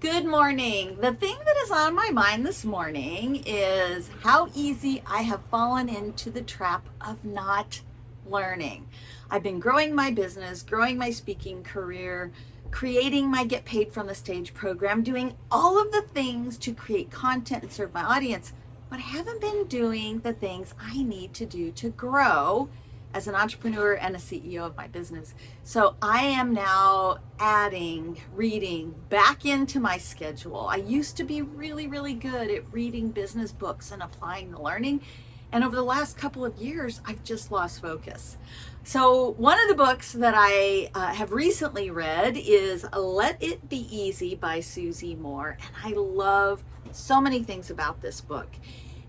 Good morning. The thing that is on my mind this morning is how easy I have fallen into the trap of not learning. I've been growing my business, growing my speaking career, creating my Get Paid from the Stage program, doing all of the things to create content and serve my audience, but I haven't been doing the things I need to do to grow as an entrepreneur and a CEO of my business. So I am now adding reading back into my schedule. I used to be really, really good at reading business books and applying the learning. And over the last couple of years, I've just lost focus. So one of the books that I uh, have recently read is Let It Be Easy by Susie Moore. And I love so many things about this book.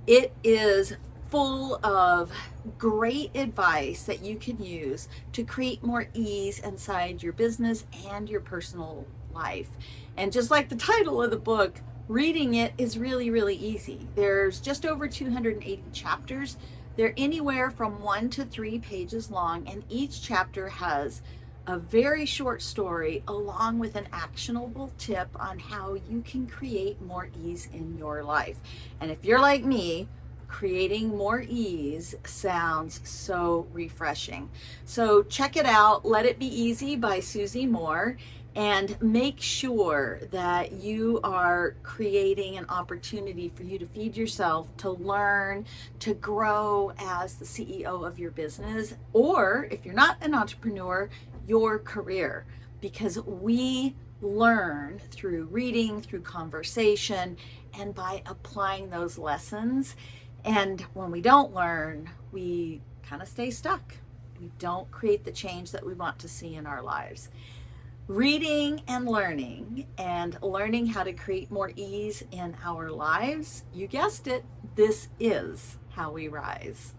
It is full of great advice that you can use to create more ease inside your business and your personal life. And just like the title of the book, reading it is really, really easy. There's just over 280 chapters. They're anywhere from one to three pages long, and each chapter has a very short story along with an actionable tip on how you can create more ease in your life. And if you're like me, creating more ease sounds so refreshing. So check it out, Let It Be Easy by Susie Moore and make sure that you are creating an opportunity for you to feed yourself, to learn, to grow as the CEO of your business, or if you're not an entrepreneur, your career. Because we learn through reading, through conversation, and by applying those lessons. And when we don't learn, we kind of stay stuck. We don't create the change that we want to see in our lives. Reading and learning and learning how to create more ease in our lives, you guessed it, this is how we rise.